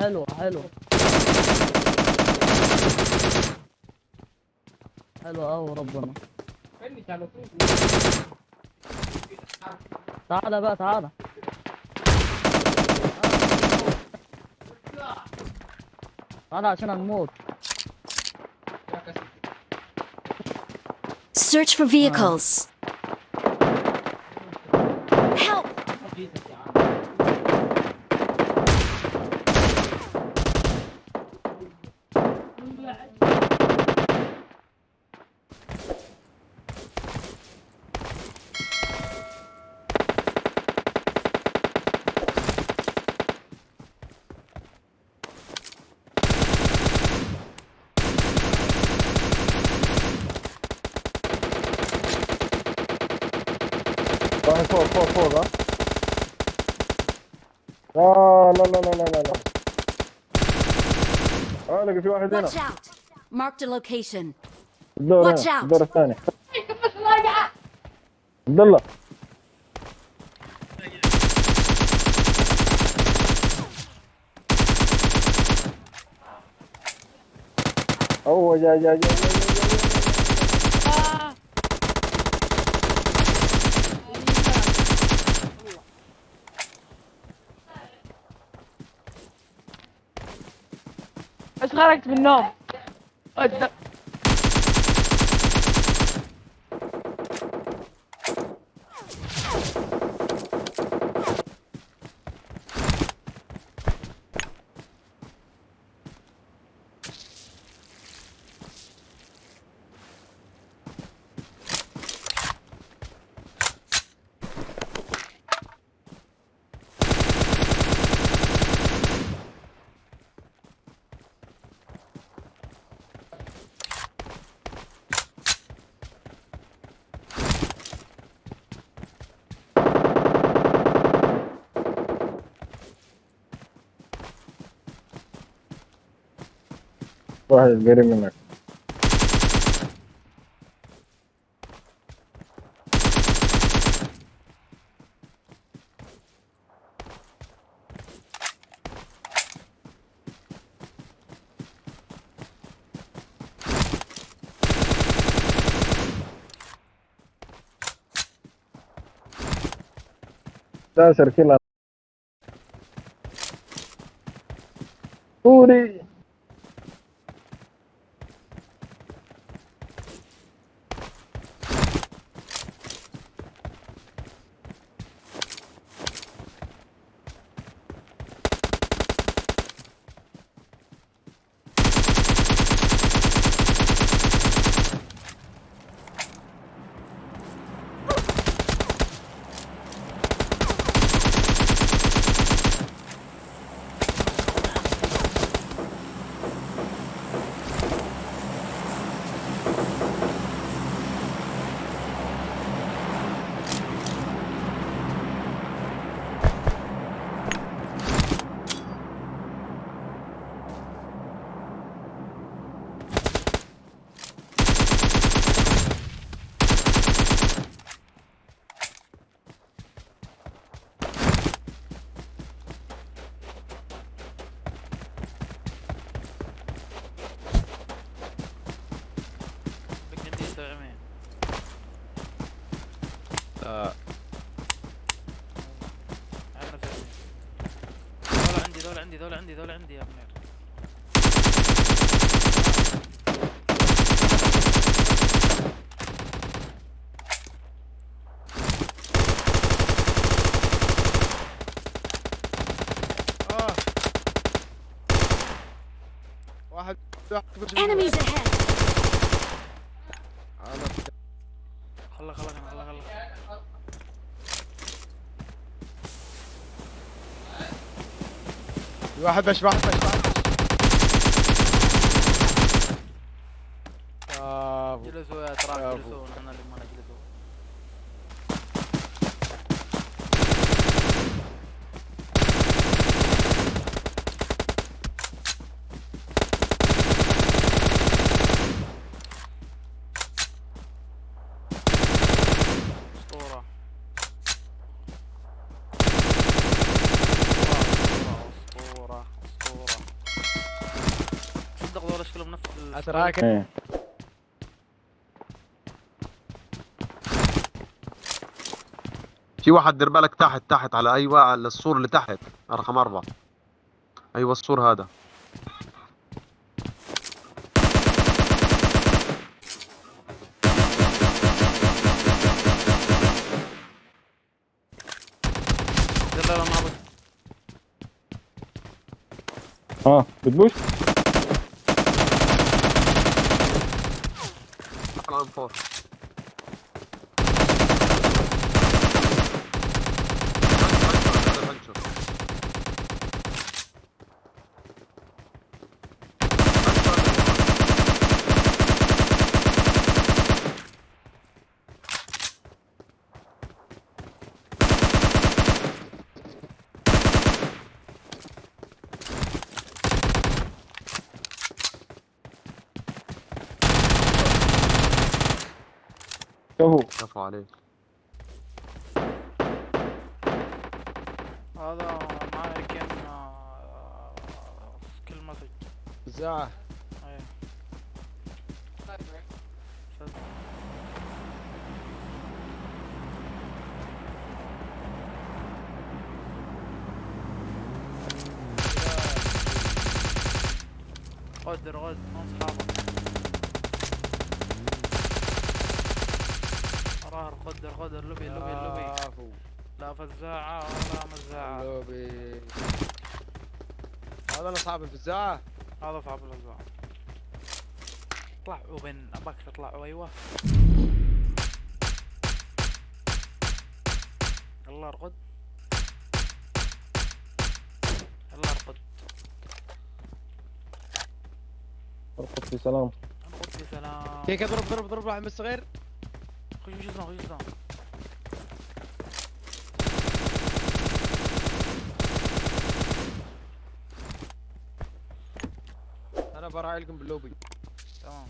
حلوة حلوة حلوة أوي ربنا. تعالى بقى تعالى تعالى عشان هنموت. Search for vehicles. واحد فوق فوق فوق ها لا لا لا لا لا لا آه لقى في واحد هنا! Marked a location. الدور هنا out. الدور الثاني عبد الله هو جاي جاي جاي جاي Het gaat direkt mit Nom. واحد قريب منك. تاسر كلا سوري بك عندي سبعمية لا عامل سبعمية دول عندي دول عندي يا منير آه. واحد. Enemies ahead! خلا خلا خلا خلا في واحد بش واحد بش واحد بش برافو جلسوا يا برافو. جلسوا نحن اللي ما نجلسوا أتراك. إيه. في واحد دير بالك تحت تحت على أيوه على السور اللي تحت رقم أربعة. أيوه السور هذا. آه بتبوش؟ على شوفوا كفو عليك. هذا معي كان آه، كلمة فزاعة إيه غدر غد من اصحابك غدر غدر لبي لبي لبي كفو. لا فزاعة ولا مزاعة لوبي. هذا اصحاب الفزاعة. هذا صعب الفزاعة. اطلعوا بين أباك تطلعوا أيوه. يلا ارقد. يلا ارقد. ارقد في سلام. ارقد في سلام. كيك اضرب ضرب ضرب واحد من الصغير خش اسمع خش اسمع أنا براعي لكم باللوبي. تمام.